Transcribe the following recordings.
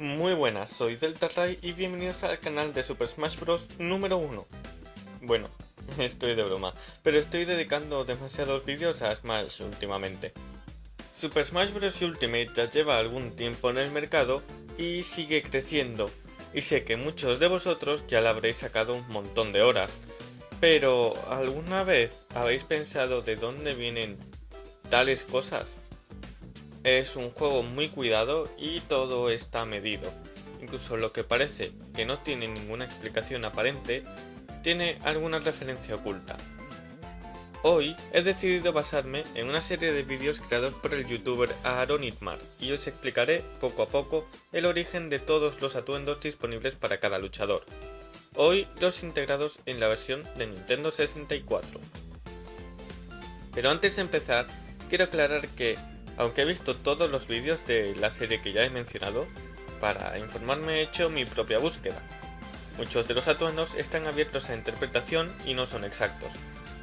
Muy buenas, soy Delta y bienvenidos al canal de Super Smash Bros. número 1. Bueno, estoy de broma, pero estoy dedicando demasiados vídeos a Smash últimamente. Super Smash Bros. Ultimate ya lleva algún tiempo en el mercado y sigue creciendo, y sé que muchos de vosotros ya le habréis sacado un montón de horas. Pero, ¿alguna vez habéis pensado de dónde vienen tales cosas? Es un juego muy cuidado y todo está medido. Incluso lo que parece que no tiene ninguna explicación aparente, tiene alguna referencia oculta. Hoy he decidido basarme en una serie de vídeos creados por el youtuber Aaron Itmar y os explicaré poco a poco el origen de todos los atuendos disponibles para cada luchador. Hoy los integrados en la versión de Nintendo 64. Pero antes de empezar, quiero aclarar que, aunque he visto todos los vídeos de la serie que ya he mencionado, para informarme he hecho mi propia búsqueda. Muchos de los atuendos están abiertos a interpretación y no son exactos,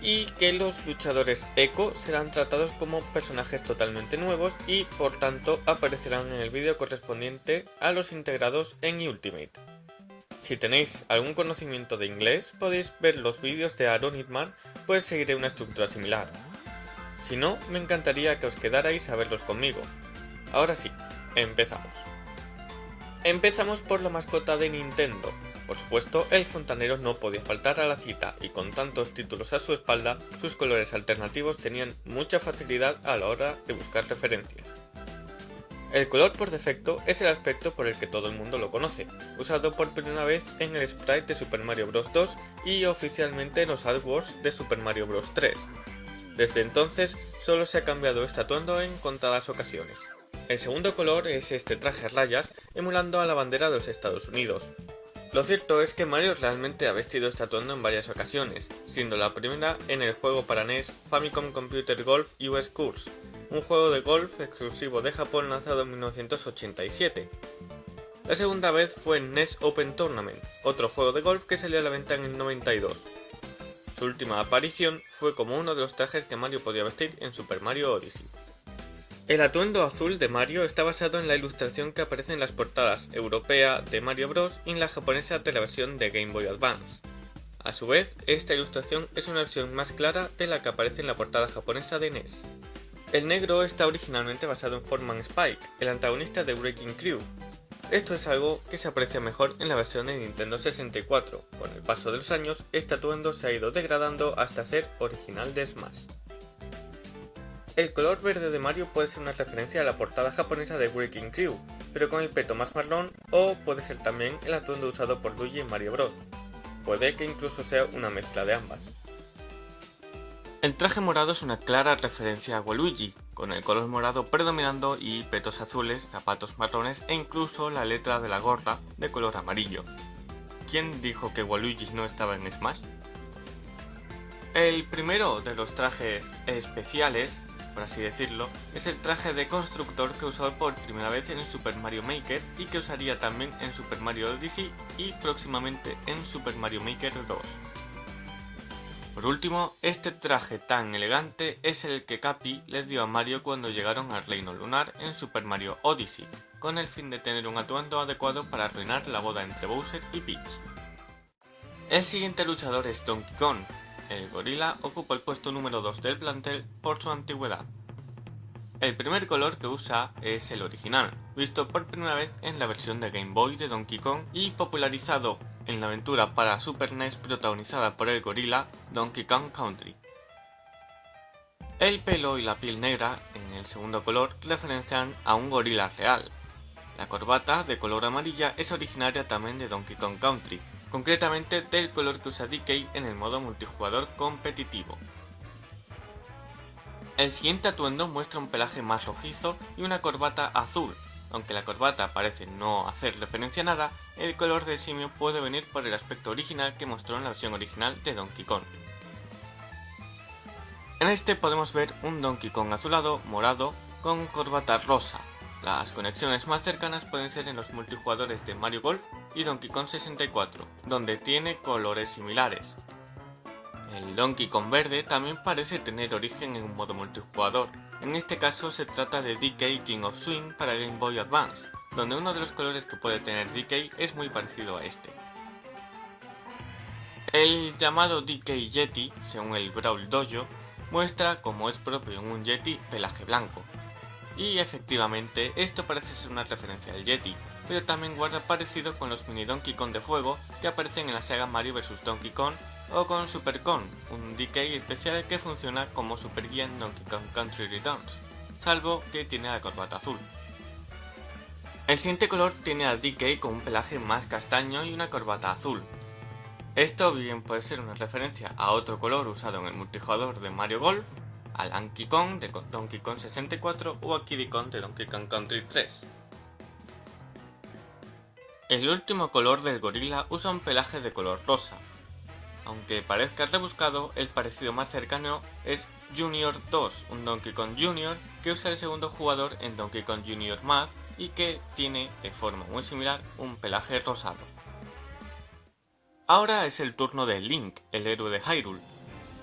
y que los luchadores Echo serán tratados como personajes totalmente nuevos y por tanto aparecerán en el vídeo correspondiente a los integrados en Ultimate. Si tenéis algún conocimiento de inglés podéis ver los vídeos de Aaron Hitman pues seguiré una estructura similar. Si no, me encantaría que os quedarais a verlos conmigo. Ahora sí, empezamos. Empezamos por la mascota de Nintendo, por supuesto, el fontanero no podía faltar a la cita y con tantos títulos a su espalda, sus colores alternativos tenían mucha facilidad a la hora de buscar referencias. El color por defecto es el aspecto por el que todo el mundo lo conoce, usado por primera vez en el sprite de Super Mario Bros. 2 y oficialmente en los artworks de Super Mario Bros. 3. Desde entonces, solo se ha cambiado este atuendo en contadas ocasiones. El segundo color es este traje rayas, emulando a la bandera de los Estados Unidos, lo cierto es que Mario realmente ha vestido este atuendo en varias ocasiones, siendo la primera en el juego para NES Famicom Computer Golf US Course, un juego de golf exclusivo de Japón lanzado en 1987. La segunda vez fue en NES Open Tournament, otro juego de golf que salió a la venta en el 92. Su última aparición fue como uno de los trajes que Mario podía vestir en Super Mario Odyssey. El atuendo azul de Mario está basado en la ilustración que aparece en las portadas europea de Mario Bros. y en la japonesa de la versión de Game Boy Advance. A su vez, esta ilustración es una versión más clara de la que aparece en la portada japonesa de NES. El negro está originalmente basado en Foreman Spike, el antagonista de Breaking Crew. Esto es algo que se aprecia mejor en la versión de Nintendo 64. Con el paso de los años, este atuendo se ha ido degradando hasta ser original de Smash. El color verde de Mario puede ser una referencia a la portada japonesa de Breaking Crew, pero con el peto más marrón, o puede ser también el atuendo usado por Luigi en Mario Bros. Puede que incluso sea una mezcla de ambas. El traje morado es una clara referencia a Waluigi, con el color morado predominando y petos azules, zapatos marrones e incluso la letra de la gorra de color amarillo. ¿Quién dijo que Waluigi no estaba en Smash? El primero de los trajes especiales por así decirlo, es el traje de constructor que usó por primera vez en Super Mario Maker y que usaría también en Super Mario Odyssey y próximamente en Super Mario Maker 2. Por último, este traje tan elegante es el que Capi le dio a Mario cuando llegaron al Reino Lunar en Super Mario Odyssey, con el fin de tener un atuendo adecuado para arruinar la boda entre Bowser y Peach. El siguiente luchador es Donkey Kong, el gorila ocupa el puesto número 2 del plantel por su antigüedad. El primer color que usa es el original, visto por primera vez en la versión de Game Boy de Donkey Kong y popularizado en la aventura para Super NES protagonizada por el gorila Donkey Kong Country. El pelo y la piel negra, en el segundo color, referencian a un gorila real. La corbata, de color amarilla, es originaria también de Donkey Kong Country, concretamente del color que usa DK en el modo multijugador competitivo. El siguiente atuendo muestra un pelaje más rojizo y una corbata azul. Aunque la corbata parece no hacer referencia a nada, el color del simio puede venir por el aspecto original que mostró en la versión original de Donkey Kong. En este podemos ver un Donkey Kong azulado, morado, con corbata rosa, las conexiones más cercanas pueden ser en los multijugadores de Mario Golf y Donkey Kong 64, donde tiene colores similares. El Donkey Kong verde también parece tener origen en un modo multijugador, en este caso se trata de DK King of Swing para Game Boy Advance, donde uno de los colores que puede tener DK es muy parecido a este. El llamado DK Yeti, según el Brawl Dojo, muestra, como es propio en un Yeti, pelaje blanco. Y efectivamente, esto parece ser una referencia al Yeti, pero también guarda parecido con los mini Donkey Kong de fuego que aparecen en la saga Mario vs Donkey Kong o con Super Kong, un DK especial que funciona como Super Guía en Donkey Kong Country Returns, salvo que tiene la corbata azul. El siguiente color tiene a DK con un pelaje más castaño y una corbata azul. Esto bien puede ser una referencia a otro color usado en el multijugador de Mario Golf, a Donkey Kong de Donkey Kong 64 o a Kiddy Kong de Donkey Kong Country 3. El último color del gorila usa un pelaje de color rosa. Aunque parezca rebuscado, el parecido más cercano es Junior 2, un Donkey Kong Junior que usa el segundo jugador en Donkey Kong Junior Math y que tiene de forma muy similar un pelaje rosado. Ahora es el turno de Link, el héroe de Hyrule.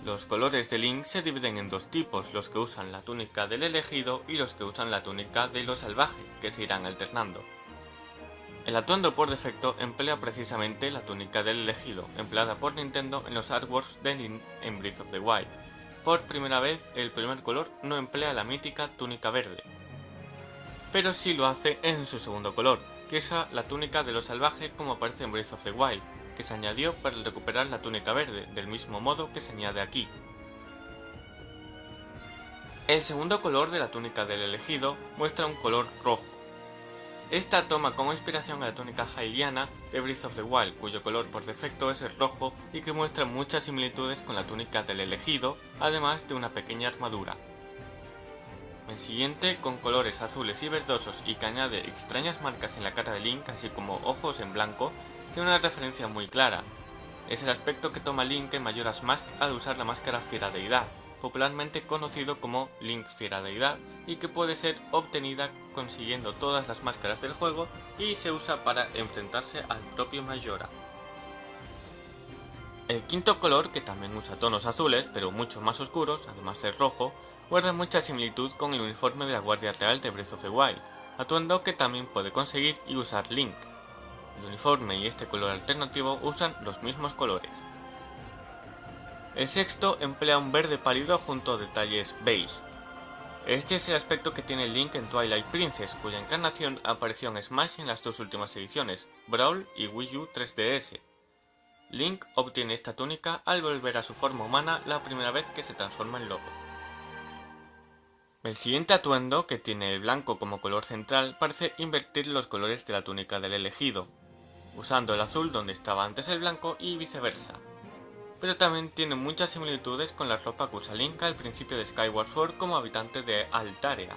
Los colores de Link se dividen en dos tipos, los que usan la túnica del elegido y los que usan la túnica de lo salvaje, que se irán alternando. El atuendo por defecto emplea precisamente la túnica del elegido, empleada por Nintendo en los artworks de Link en Breath of the Wild. Por primera vez, el primer color no emplea la mítica túnica verde, pero sí lo hace en su segundo color, que es la túnica de lo salvaje como aparece en Breath of the Wild, que se añadió para recuperar la túnica verde, del mismo modo que se añade aquí. El segundo color de la túnica del elegido muestra un color rojo, esta toma como inspiración a la túnica Hyliana de Breath of the Wild, cuyo color por defecto es el rojo y que muestra muchas similitudes con la túnica del elegido, además de una pequeña armadura. El siguiente, con colores azules y verdosos y que añade extrañas marcas en la cara de Link, así como ojos en blanco, tiene una referencia muy clara. Es el aspecto que toma Link en Majora's Mask al usar la máscara Fiera Deidad, popularmente conocido como Link Fiera Deidad, y que puede ser obtenida consiguiendo todas las máscaras del juego y se usa para enfrentarse al propio Majora. El quinto color, que también usa tonos azules, pero mucho más oscuros, además del rojo, guarda mucha similitud con el uniforme de la Guardia Real de Breath of the Wild, atuendo que también puede conseguir y usar Link. El uniforme y este color alternativo usan los mismos colores. El sexto emplea un verde pálido junto a detalles beige. Este es el aspecto que tiene Link en Twilight Princess, cuya encarnación apareció en Smash en las dos últimas ediciones, Brawl y Wii U 3DS. Link obtiene esta túnica al volver a su forma humana la primera vez que se transforma en lobo. El siguiente atuendo, que tiene el blanco como color central, parece invertir los colores de la túnica del elegido, usando el azul donde estaba antes el blanco y viceversa pero también tiene muchas similitudes con la ropa que usa Link al principio de Skyward Sword como habitante de Altaria.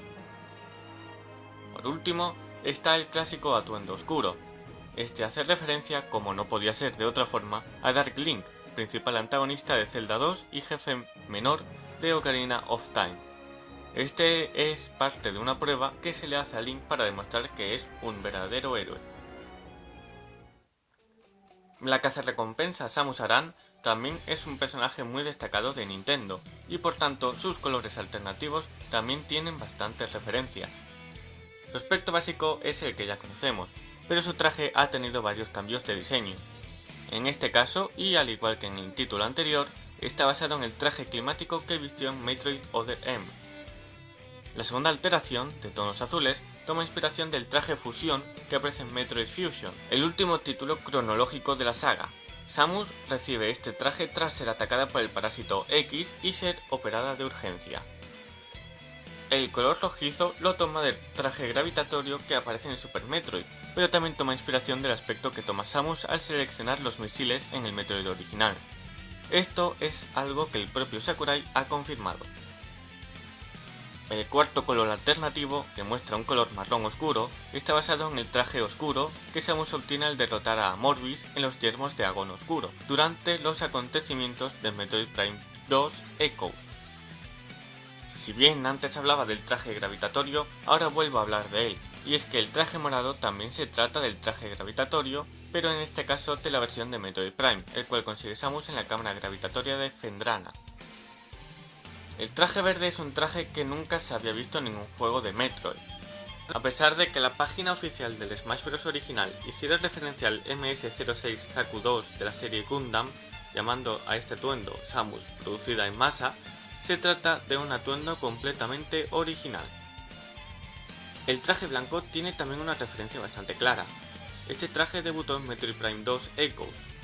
Por último, está el clásico atuendo oscuro. Este hace referencia, como no podía ser de otra forma, a Dark Link, principal antagonista de Zelda 2 y jefe menor de Ocarina of Time. Este es parte de una prueba que se le hace a Link para demostrar que es un verdadero héroe. La recompensa Samus Aran también es un personaje muy destacado de Nintendo, y por tanto sus colores alternativos también tienen bastante referencia. Su aspecto básico es el que ya conocemos, pero su traje ha tenido varios cambios de diseño. En este caso, y al igual que en el título anterior, está basado en el traje climático que vistió en Metroid Other M. La segunda alteración, de tonos azules, toma inspiración del traje fusión que aparece en Metroid Fusion, el último título cronológico de la saga, Samus recibe este traje tras ser atacada por el parásito X y ser operada de urgencia. El color rojizo lo toma del traje gravitatorio que aparece en Super Metroid, pero también toma inspiración del aspecto que toma Samus al seleccionar los misiles en el Metroid original. Esto es algo que el propio Sakurai ha confirmado. El cuarto color alternativo, que muestra un color marrón oscuro, está basado en el traje oscuro que Samus obtiene al derrotar a Morbius en los yermos de Agon Oscuro, durante los acontecimientos de Metroid Prime 2 Echoes. Si bien antes hablaba del traje gravitatorio, ahora vuelvo a hablar de él, y es que el traje morado también se trata del traje gravitatorio, pero en este caso de la versión de Metroid Prime, el cual consigue Samus en la cámara gravitatoria de Fendrana. El traje verde es un traje que nunca se había visto en ningún juego de Metroid. A pesar de que la página oficial del Smash Bros. original hiciera referencia al MS-06 Zaku 2 de la serie Gundam, llamando a este atuendo Samus producida en masa, se trata de un atuendo completamente original. El traje blanco tiene también una referencia bastante clara. Este traje debutó en Metroid Prime 2 Echoes.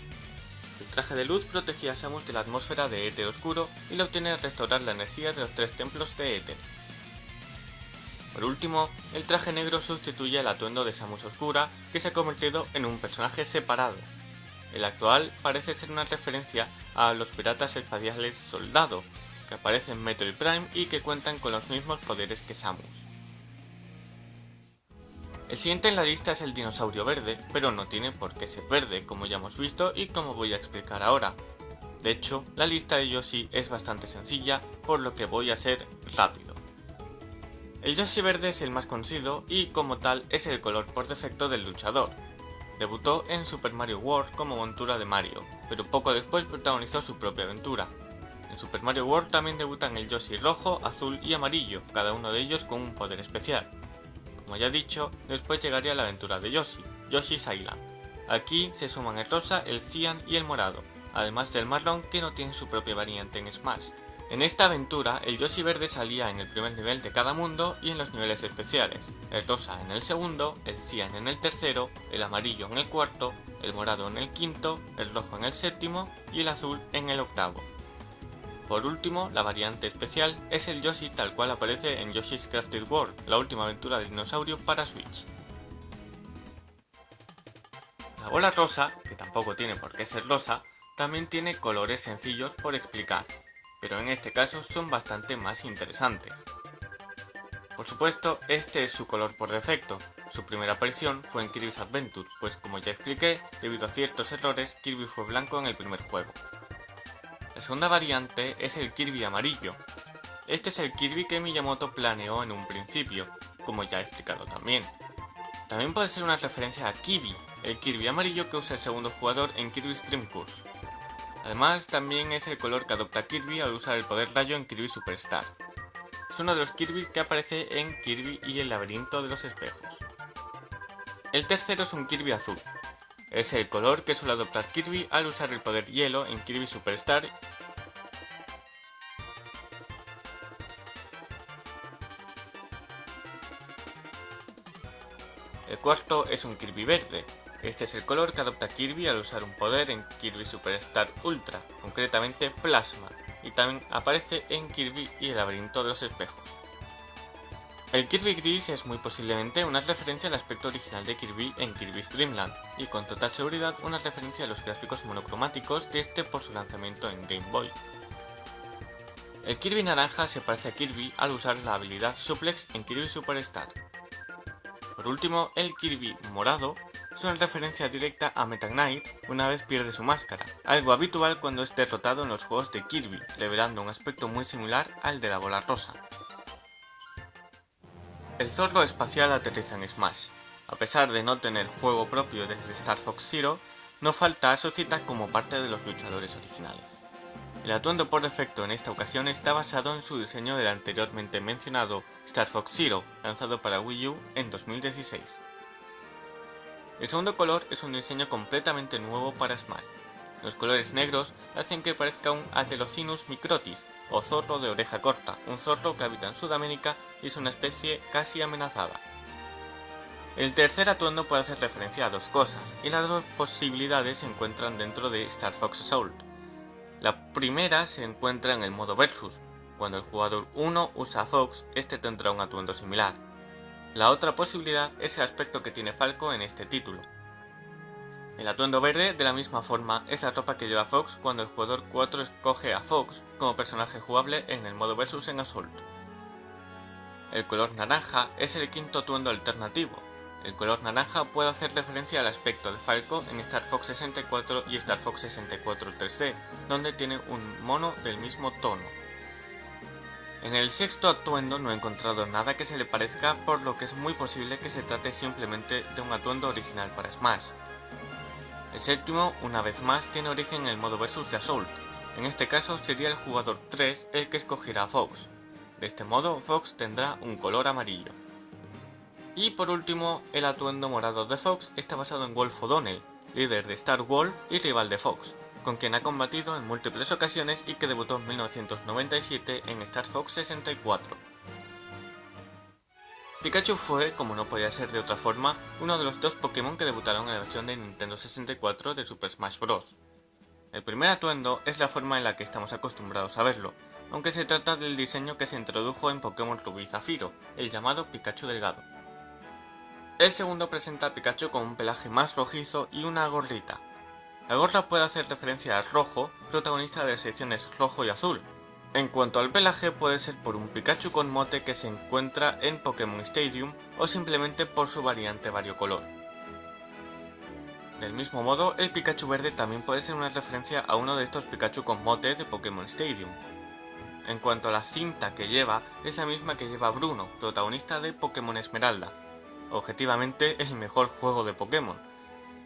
El traje de luz protegía a Samus de la atmósfera de Éter Oscuro y lo obtiene al restaurar la energía de los tres templos de Éter. Por último, el traje negro sustituye el atuendo de Samus Oscura, que se ha convertido en un personaje separado. El actual parece ser una referencia a los piratas espaciales Soldado, que aparecen en Metroid Prime y que cuentan con los mismos poderes que Samus. El siguiente en la lista es el dinosaurio verde, pero no tiene por qué ser verde, como ya hemos visto y como voy a explicar ahora. De hecho, la lista de Yoshi es bastante sencilla, por lo que voy a ser rápido. El Yoshi verde es el más conocido y como tal es el color por defecto del luchador. Debutó en Super Mario World como montura de Mario, pero poco después protagonizó su propia aventura, en Super Mario World también debutan el Yoshi rojo, azul y amarillo, cada uno de ellos con un poder especial. Como ya he dicho, después llegaría la aventura de Yoshi, Yoshi's Island. Aquí se suman el rosa, el cian y el morado, además del marrón que no tiene su propia variante en Smash. En esta aventura, el Yoshi verde salía en el primer nivel de cada mundo y en los niveles especiales, el rosa en el segundo, el cian en el tercero, el amarillo en el cuarto, el morado en el quinto, el rojo en el séptimo y el azul en el octavo. Por último, la variante especial es el Yoshi tal cual aparece en Yoshi's Crafted World, la última aventura de dinosaurio para Switch. La bola rosa, que tampoco tiene por qué ser rosa, también tiene colores sencillos por explicar, pero en este caso son bastante más interesantes. Por supuesto, este es su color por defecto. Su primera aparición fue en Kirby's Adventure, pues como ya expliqué, debido a ciertos errores, Kirby fue blanco en el primer juego. La segunda variante es el Kirby amarillo. Este es el Kirby que Miyamoto planeó en un principio, como ya he explicado también. También puede ser una referencia a Kirby, el Kirby amarillo que usa el segundo jugador en Kirby's Dream Course. Además, también es el color que adopta Kirby al usar el poder rayo en Kirby Superstar. Es uno de los Kirby que aparece en Kirby y el laberinto de los espejos. El tercero es un Kirby azul, es el color que suele adoptar Kirby al usar el poder hielo en Kirby Superstar El cuarto es un Kirby verde. Este es el color que adopta Kirby al usar un poder en Kirby Superstar Ultra, concretamente Plasma, y también aparece en Kirby y el laberinto de los espejos. El Kirby Gris es muy posiblemente una referencia al aspecto original de Kirby en Kirby's Dream Land, y con total seguridad una referencia a los gráficos monocromáticos de este por su lanzamiento en Game Boy. El Kirby naranja se parece a Kirby al usar la habilidad Suplex en Kirby Superstar. Por último, el Kirby morado es una referencia directa a Meta Knight una vez pierde su máscara, algo habitual cuando es derrotado en los juegos de Kirby, revelando un aspecto muy similar al de la bola rosa. El zorro espacial aterriza en Smash. A pesar de no tener juego propio desde Star Fox Zero, no falta a su cita como parte de los luchadores originales. El atuendo por defecto en esta ocasión está basado en su diseño del anteriormente mencionado Star Fox Zero, lanzado para Wii U en 2016. El segundo color es un diseño completamente nuevo para Smash. Los colores negros hacen que parezca un Atelocinus microtis, o zorro de oreja corta, un zorro que habita en Sudamérica y es una especie casi amenazada. El tercer atuendo puede hacer referencia a dos cosas, y las dos posibilidades se encuentran dentro de Star Fox Assault. La primera se encuentra en el modo Versus. Cuando el jugador 1 usa a Fox, este tendrá un atuendo similar. La otra posibilidad es el aspecto que tiene Falco en este título. El atuendo verde, de la misma forma, es la ropa que lleva Fox cuando el jugador 4 escoge a Fox como personaje jugable en el modo Versus en Assault. El color naranja es el quinto atuendo alternativo. El color naranja puede hacer referencia al aspecto de Falco en Star Fox 64 y Star Fox 64 3D, donde tiene un mono del mismo tono. En el sexto atuendo no he encontrado nada que se le parezca, por lo que es muy posible que se trate simplemente de un atuendo original para Smash. El séptimo, una vez más, tiene origen en el modo versus de Assault. En este caso sería el jugador 3 el que escogerá a Fox. De este modo, Fox tendrá un color amarillo. Y por último, el atuendo morado de Fox está basado en Wolf O'Donnell, líder de Star Wolf y rival de Fox, con quien ha combatido en múltiples ocasiones y que debutó en 1997 en Star Fox 64. Pikachu fue, como no podía ser de otra forma, uno de los dos Pokémon que debutaron en la versión de Nintendo 64 de Super Smash Bros. El primer atuendo es la forma en la que estamos acostumbrados a verlo, aunque se trata del diseño que se introdujo en Pokémon Rubí y Zafiro, el llamado Pikachu delgado. El segundo presenta a Pikachu con un pelaje más rojizo y una gorrita. La gorra puede hacer referencia al rojo, protagonista de las secciones rojo y azul. En cuanto al pelaje puede ser por un Pikachu con mote que se encuentra en Pokémon Stadium o simplemente por su variante variocolor. Del mismo modo, el Pikachu verde también puede ser una referencia a uno de estos Pikachu con mote de Pokémon Stadium. En cuanto a la cinta que lleva, es la misma que lleva Bruno, protagonista de Pokémon Esmeralda, objetivamente el mejor juego de Pokémon.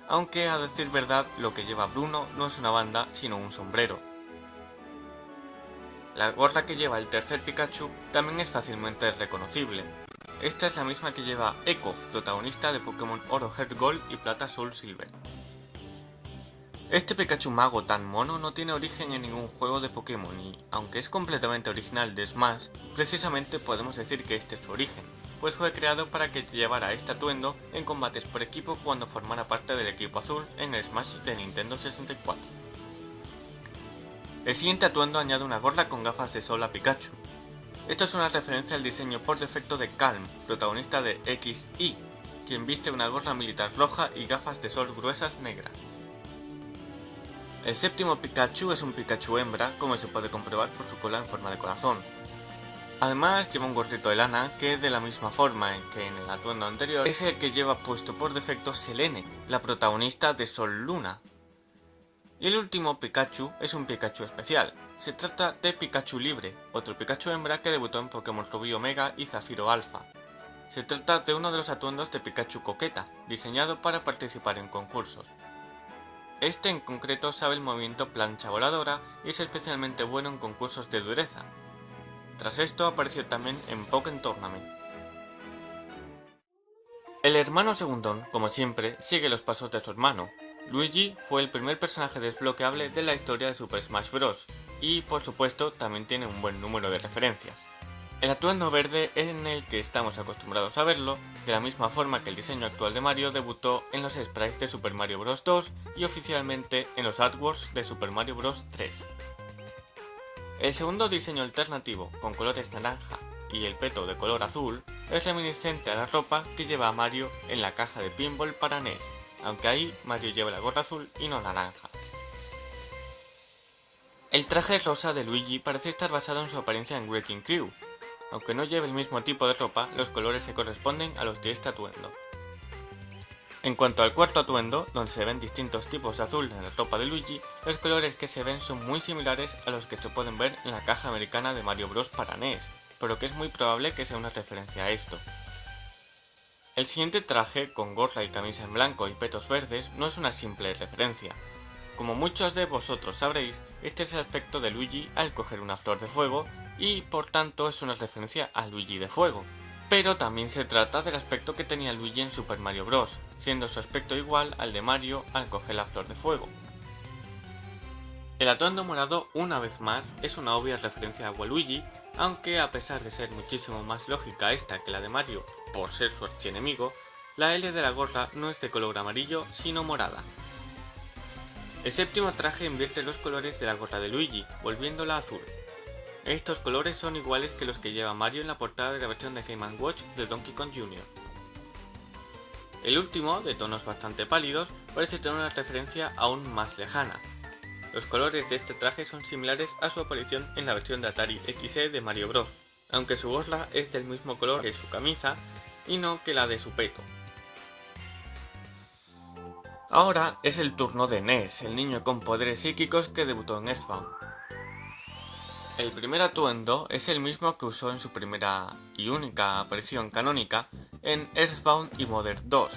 Aunque a decir verdad, lo que lleva Bruno no es una banda, sino un sombrero. La gorra que lleva el tercer Pikachu también es fácilmente reconocible. Esta es la misma que lleva Echo, protagonista de Pokémon Oro Heart Gold y Plata Soul Silver. Este Pikachu mago tan mono no tiene origen en ningún juego de Pokémon y, aunque es completamente original de Smash, precisamente podemos decir que este es su origen, pues fue creado para que llevara este atuendo en combates por equipo cuando formara parte del equipo azul en el Smash de Nintendo 64. El siguiente atuendo añade una gorra con gafas de sol a Pikachu. Esto es una referencia al diseño por defecto de Calm, protagonista de XY, quien viste una gorra militar roja y gafas de sol gruesas negras. El séptimo Pikachu es un Pikachu hembra, como se puede comprobar por su cola en forma de corazón, Además lleva un gorrito de lana que de la misma forma en que en el atuendo anterior es el que lleva puesto por defecto Selene, la protagonista de Sol Luna. Y el último Pikachu es un Pikachu especial. Se trata de Pikachu Libre, otro Pikachu hembra que debutó en Pokémon Rubí Omega y Zafiro Alpha. Se trata de uno de los atuendos de Pikachu Coqueta, diseñado para participar en concursos. Este en concreto sabe el movimiento plancha voladora y es especialmente bueno en concursos de dureza, tras esto apareció también en Pokémon Tournament. El hermano segundón, como siempre, sigue los pasos de su hermano. Luigi fue el primer personaje desbloqueable de la historia de Super Smash Bros. y por supuesto también tiene un buen número de referencias. El atuendo verde en el que estamos acostumbrados a verlo, de la misma forma que el diseño actual de Mario debutó en los sprites de Super Mario Bros. 2 y oficialmente en los AdWords de Super Mario Bros. 3. El segundo diseño alternativo, con colores naranja y el peto de color azul, es reminiscente a la ropa que lleva Mario en la caja de pinball para NES, aunque ahí Mario lleva la gorra azul y no naranja. El traje rosa de Luigi parece estar basado en su apariencia en Wrecking Crew. Aunque no lleve el mismo tipo de ropa, los colores se corresponden a los de este atuendo. En cuanto al cuarto atuendo, donde se ven distintos tipos de azul en la ropa de Luigi, los colores que se ven son muy similares a los que se pueden ver en la caja americana de Mario Bros para NES, por lo que es muy probable que sea una referencia a esto. El siguiente traje, con gorra y camisa en blanco y petos verdes, no es una simple referencia. Como muchos de vosotros sabréis, este es el aspecto de Luigi al coger una flor de fuego y por tanto es una referencia a Luigi de fuego, pero también se trata del aspecto que tenía Luigi en Super Mario Bros., siendo su aspecto igual al de Mario al coger la flor de fuego. El atuendo morado, una vez más, es una obvia referencia a Waluigi, aunque a pesar de ser muchísimo más lógica esta que la de Mario, por ser su archienemigo, la L de la gorra no es de color amarillo, sino morada. El séptimo traje invierte los colores de la gorra de Luigi, volviéndola azul. Estos colores son iguales que los que lleva Mario en la portada de la versión de Game Watch de Donkey Kong Jr. El último, de tonos bastante pálidos, parece tener una referencia aún más lejana. Los colores de este traje son similares a su aparición en la versión de Atari XE de Mario Bros, aunque su gorra es del mismo color que su camisa y no que la de su peto. Ahora es el turno de Ness, el niño con poderes psíquicos que debutó en Earthbound. El primer atuendo es el mismo que usó en su primera y única aparición canónica en Earthbound y Modern 2,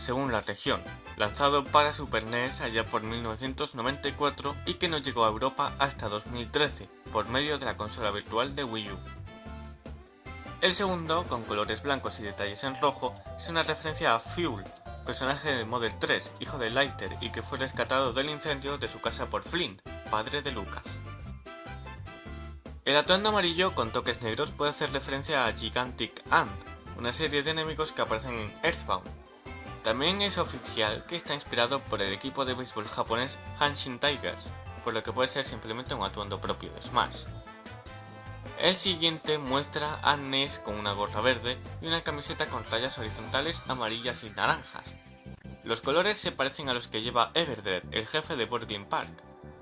según la región, lanzado para Super NES allá por 1994 y que no llegó a Europa hasta 2013, por medio de la consola virtual de Wii U. El segundo, con colores blancos y detalles en rojo, es una referencia a Fuel, personaje de Model 3, hijo de Lighter y que fue rescatado del incendio de su casa por Flint, padre de Lucas. El atuendo amarillo con toques negros puede hacer referencia a Gigantic Ant, una serie de enemigos que aparecen en Earthbound. También es oficial que está inspirado por el equipo de béisbol japonés Hanshin Tigers, por lo que puede ser simplemente un atuendo propio de Smash. El siguiente muestra a Ness con una gorra verde y una camiseta con rayas horizontales amarillas y naranjas. Los colores se parecen a los que lleva Everdred, el jefe de Brooklyn Park.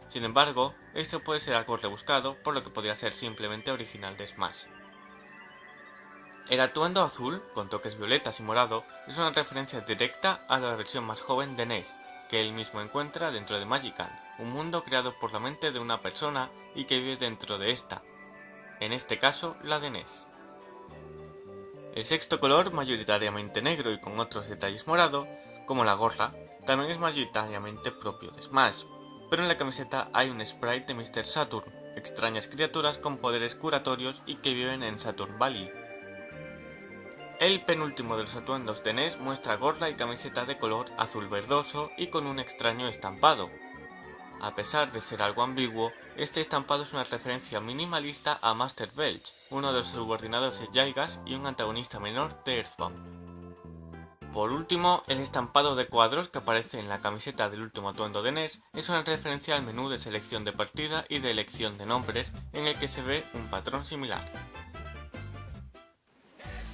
Sin embargo, esto puede ser algo rebuscado, por lo que podría ser simplemente original de Smash. El atuendo azul, con toques violetas y morado, es una referencia directa a la versión más joven de Ness, que él mismo encuentra dentro de Magicant, un mundo creado por la mente de una persona y que vive dentro de esta, en este caso la de Ness. El sexto color, mayoritariamente negro y con otros detalles morado, como la gorra, también es mayoritariamente propio de Smash, pero en la camiseta hay un sprite de Mr. Saturn, extrañas criaturas con poderes curatorios y que viven en Saturn Valley. El penúltimo de los atuendos de NES muestra gorra y camiseta de color azul verdoso y con un extraño estampado. A pesar de ser algo ambiguo, este estampado es una referencia minimalista a Master Belch, uno de los subordinados de Jaigas y un antagonista menor de Earthbound. Por último, el estampado de cuadros que aparece en la camiseta del último atuendo de NES es una referencia al menú de selección de partida y de elección de nombres en el que se ve un patrón similar.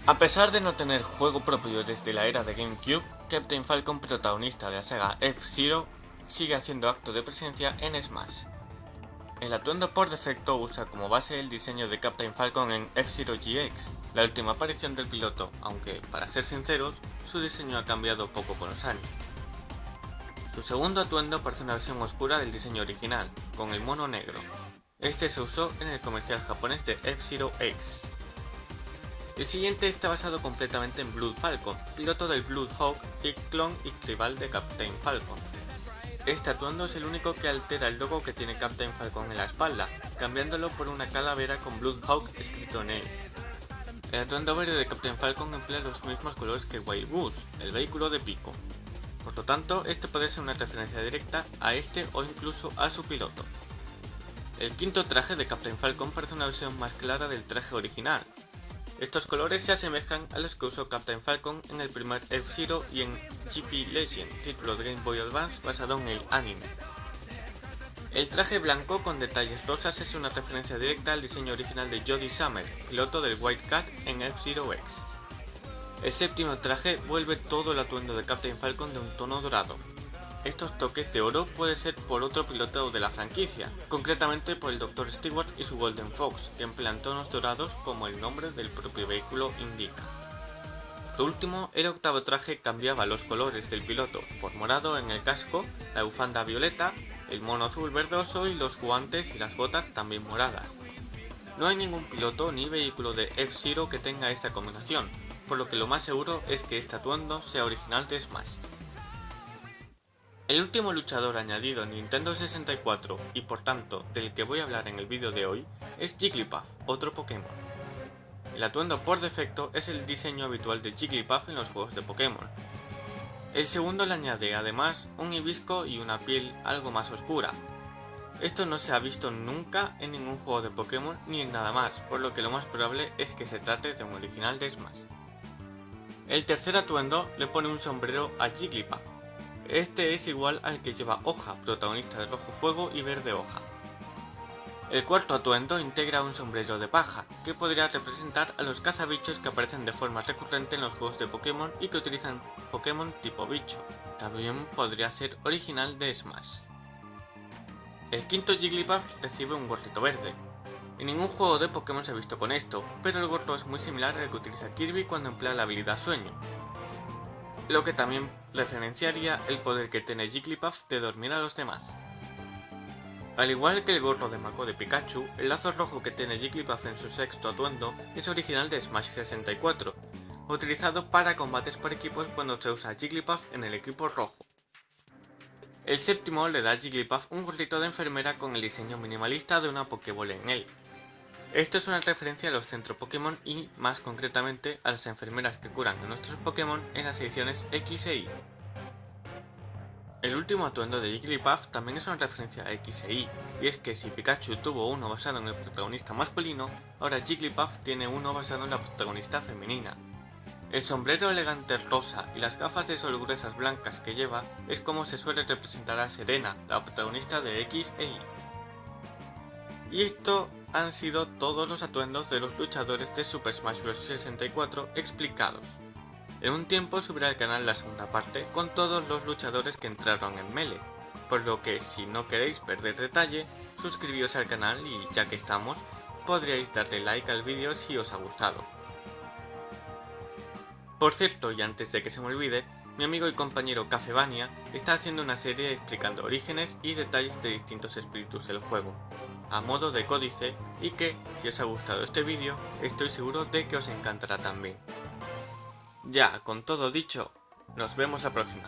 A pesar de no tener juego propio desde la era de GameCube, Captain Falcon, protagonista de la saga F-Zero, sigue haciendo acto de presencia en Smash. El atuendo por defecto usa como base el diseño de Captain Falcon en F-Zero GX, la última aparición del piloto, aunque, para ser sinceros, su diseño ha cambiado poco con los años. Su segundo atuendo parece una versión oscura del diseño original, con el mono negro. Este se usó en el comercial japonés de F-Zero X. El siguiente está basado completamente en Blood Falcon, piloto del Blood Hawk y clon y rival de Captain Falcon. Este atuendo es el único que altera el logo que tiene Captain Falcon en la espalda, cambiándolo por una calavera con Bloodhawk escrito en él. El atuendo verde de Captain Falcon emplea los mismos colores que Wild Goose, el vehículo de Pico. Por lo tanto, este puede ser una referencia directa a este o incluso a su piloto. El quinto traje de Captain Falcon parece una versión más clara del traje original, estos colores se asemejan a los que usó Captain Falcon en el primer F-Zero y en GP Legend, título de Game Boy Advance basado en el anime. El traje blanco con detalles rosas es una referencia directa al diseño original de Jody Summer, piloto del White Cat en F-Zero X. El séptimo traje vuelve todo el atuendo de Captain Falcon de un tono dorado, estos toques de oro puede ser por otro piloto de la franquicia, concretamente por el Dr. Stewart y su Golden Fox, que emplean tonos dorados como el nombre del propio vehículo indica. Por último, el octavo traje cambiaba los colores del piloto por morado en el casco, la bufanda violeta, el mono azul verdoso y los guantes y las botas también moradas. No hay ningún piloto ni vehículo de F-Zero que tenga esta combinación, por lo que lo más seguro es que este atuendo sea original de Smash. El último luchador añadido en Nintendo 64 y por tanto del que voy a hablar en el vídeo de hoy es Jigglypuff, otro Pokémon. El atuendo por defecto es el diseño habitual de Jigglypuff en los juegos de Pokémon. El segundo le añade además un hibisco y una piel algo más oscura. Esto no se ha visto nunca en ningún juego de Pokémon ni en nada más, por lo que lo más probable es que se trate de un original de Smash. El tercer atuendo le pone un sombrero a Jigglypuff, este es igual al que lleva Hoja, protagonista de Rojo Fuego y Verde Hoja. El cuarto atuendo integra un sombrero de paja, que podría representar a los cazabichos que aparecen de forma recurrente en los juegos de Pokémon y que utilizan Pokémon tipo bicho. También podría ser original de Smash. El quinto Jigglypuff recibe un gorrito verde. En ningún juego de Pokémon se ha visto con esto, pero el gorro es muy similar al que utiliza Kirby cuando emplea la habilidad Sueño, lo que también referenciaría el poder que tiene Jigglypuff de dormir a los demás. Al igual que el gorro de Mako de Pikachu, el lazo rojo que tiene Jigglypuff en su sexto atuendo es original de Smash 64, utilizado para combates por equipos cuando se usa Jigglypuff en el equipo rojo. El séptimo le da a Jigglypuff un gorrito de enfermera con el diseño minimalista de una Pokéball en él. Esto es una referencia a los centros Pokémon y, más concretamente, a las enfermeras que curan a nuestros Pokémon en las ediciones X e Y. El último atuendo de Jigglypuff también es una referencia a X e Y, y es que si Pikachu tuvo uno basado en el protagonista masculino, ahora Jigglypuff tiene uno basado en la protagonista femenina. El sombrero elegante rosa y las gafas de sol gruesas blancas que lleva es como se suele representar a Serena, la protagonista de X e Y. Y esto han sido todos los atuendos de los luchadores de Super Smash Bros. 64 explicados. En un tiempo subirá al canal la segunda parte con todos los luchadores que entraron en Melee, por lo que si no queréis perder detalle, suscribíos al canal y ya que estamos, podríais darle like al vídeo si os ha gustado. Por cierto, y antes de que se me olvide, mi amigo y compañero Cafebania está haciendo una serie explicando orígenes y detalles de distintos espíritus del juego, a modo de códice y que, si os ha gustado este vídeo, estoy seguro de que os encantará también. Ya, con todo dicho, nos vemos la próxima.